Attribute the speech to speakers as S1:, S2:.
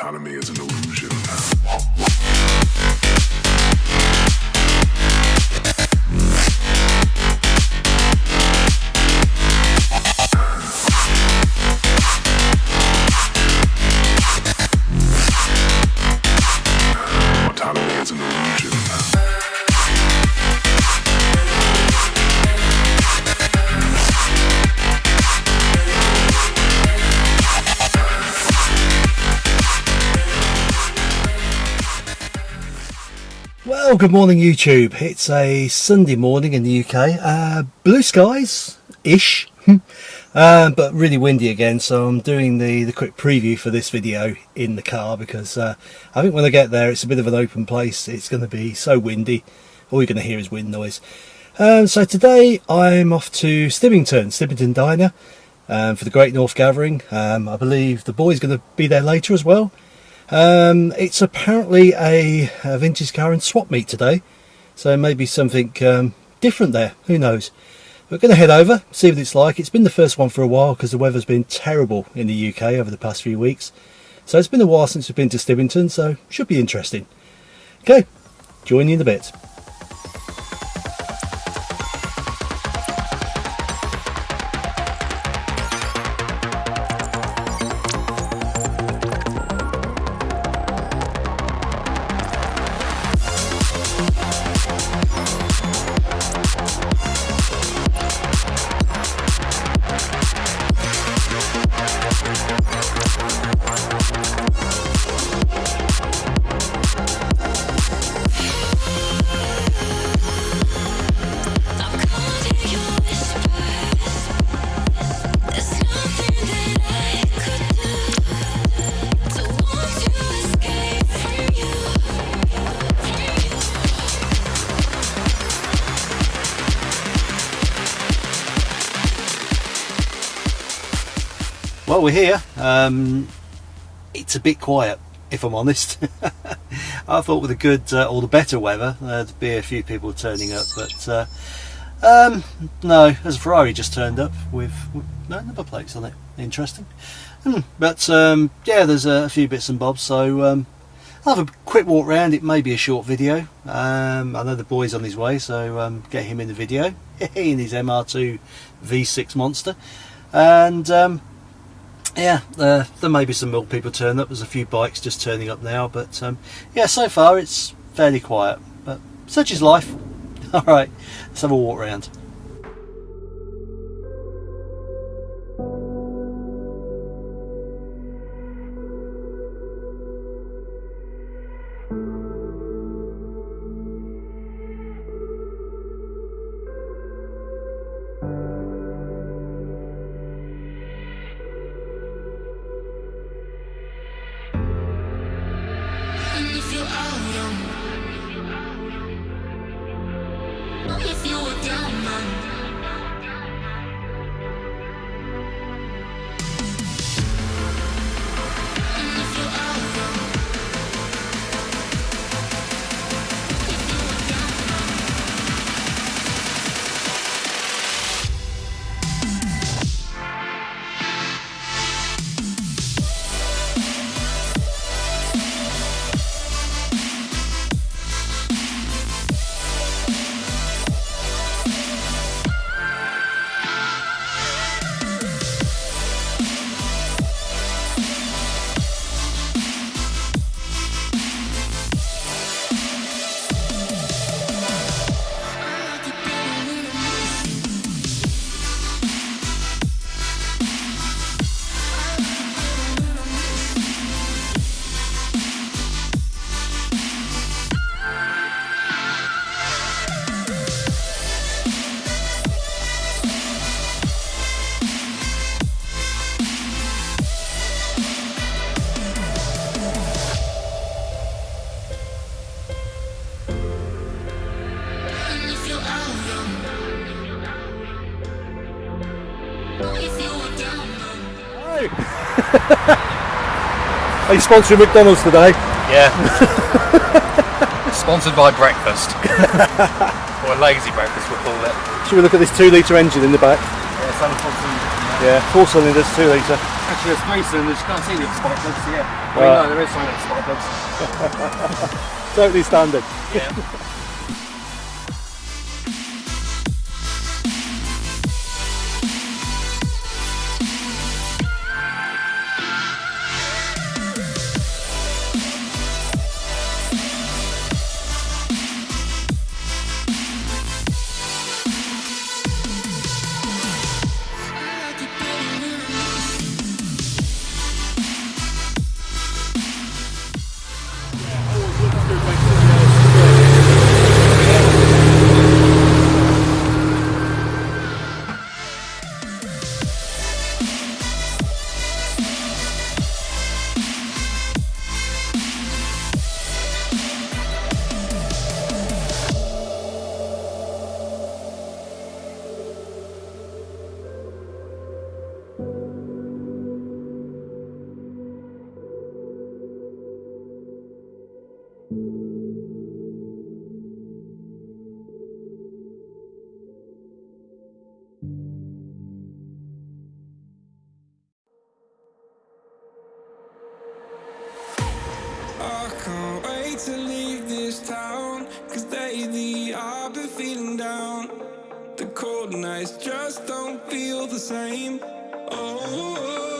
S1: Autonomy is an illusion.
S2: Well, good morning, YouTube. It's a Sunday morning in the UK. Uh, blue skies ish, uh, but really windy again. So I'm doing the, the quick preview for this video in the car because uh, I think when I get there, it's a bit of an open place. It's going to be so windy. All you're going to hear is wind noise. Um, so today I'm off to Stibbington, Stibbington Diner, um, for the Great North Gathering. Um, I believe the boy's going to be there later as well. Um, it's apparently a, a vintage car in swap meet today, so maybe something um, different there. Who knows? We're going to head over, see what it's like. It's been the first one for a while because the weather's been terrible in the UK over the past few weeks. So it's been a while since we've been to Stibbington, so should be interesting. Okay, join you in a bit. Well, we're here. Um, it's a bit quiet, if I'm honest. I thought with the good uh, or the better weather, there'd be a few people turning up, but uh, um, no, there's a Ferrari just turned up with, with no number plates on it. Interesting. Hmm, But um, yeah, there's a few bits and bobs, so um, I'll have a quick walk round. It may be a short video. Um, I know the boy's on his way, so um, get him in the video in his MR2 V6 Monster. And um, yeah, uh, there may be some milk people turn up. There's a few bikes just turning up now, but um, yeah, so far it's fairly quiet. But such is life. All right, let's have a walk around.
S3: If you were down,
S2: Are you sponsoring McDonald's today?
S4: Yeah. Sponsored by breakfast. or lazy breakfast, we'll call it.
S2: Should we look at this two litre engine in the back?
S4: Yeah, it's only four cylinders.
S2: Yeah, four cylinders, two litre.
S5: Actually, it's three cylinders, you can't see the spark plugs, yeah. Well,
S2: right.
S5: no, there is some spark plugs.
S2: totally standard.
S5: Yeah.
S6: to leave this town Cause lately I've been feeling down. The cold nights just don't feel the same. Oh,